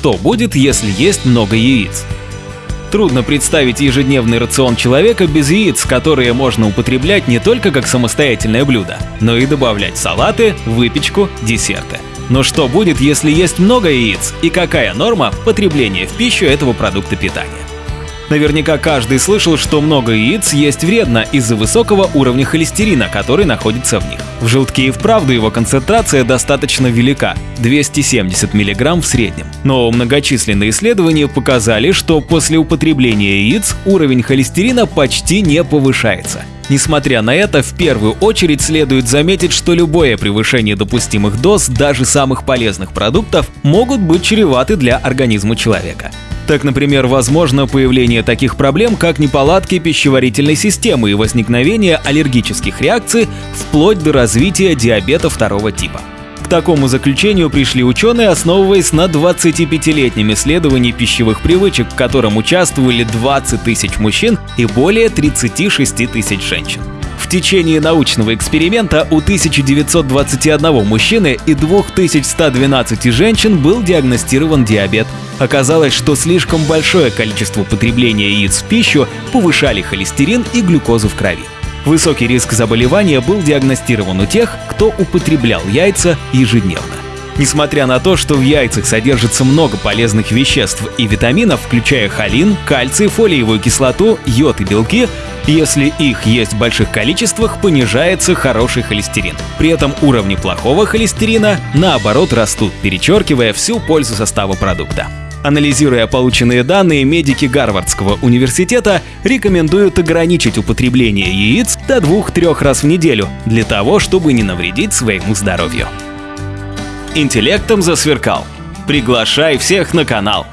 что будет, если есть много яиц? Трудно представить ежедневный рацион человека без яиц, которые можно употреблять не только как самостоятельное блюдо, но и добавлять салаты, выпечку, десерты. Но что будет, если есть много яиц и какая норма потребления в пищу этого продукта питания? Наверняка каждый слышал, что много яиц есть вредно из-за высокого уровня холестерина, который находится в них. В желтке и вправду его концентрация достаточно велика – 270 мг в среднем. Но многочисленные исследования показали, что после употребления яиц уровень холестерина почти не повышается. Несмотря на это, в первую очередь следует заметить, что любое превышение допустимых доз даже самых полезных продуктов могут быть чреваты для организма человека. Так, например, возможно появление таких проблем, как неполадки пищеварительной системы и возникновение аллергических реакций вплоть до развития диабета второго типа. К такому заключению пришли ученые, основываясь на 25-летнем исследовании пищевых привычек, в котором участвовали 20 тысяч мужчин и более 36 тысяч женщин. В течение научного эксперимента у 1921 мужчины и 2112 женщин был диагностирован диабет. Оказалось, что слишком большое количество потребления яиц в пищу повышали холестерин и глюкозу в крови. Высокий риск заболевания был диагностирован у тех, кто употреблял яйца ежедневно. Несмотря на то, что в яйцах содержится много полезных веществ и витаминов, включая холин, кальций, фолиевую кислоту, йод и белки, если их есть в больших количествах, понижается хороший холестерин. При этом уровни плохого холестерина, наоборот, растут, перечеркивая всю пользу состава продукта. Анализируя полученные данные, медики Гарвардского университета рекомендуют ограничить употребление яиц до 2-3 раз в неделю для того, чтобы не навредить своему здоровью. Интеллектом засверкал. Приглашай всех на канал.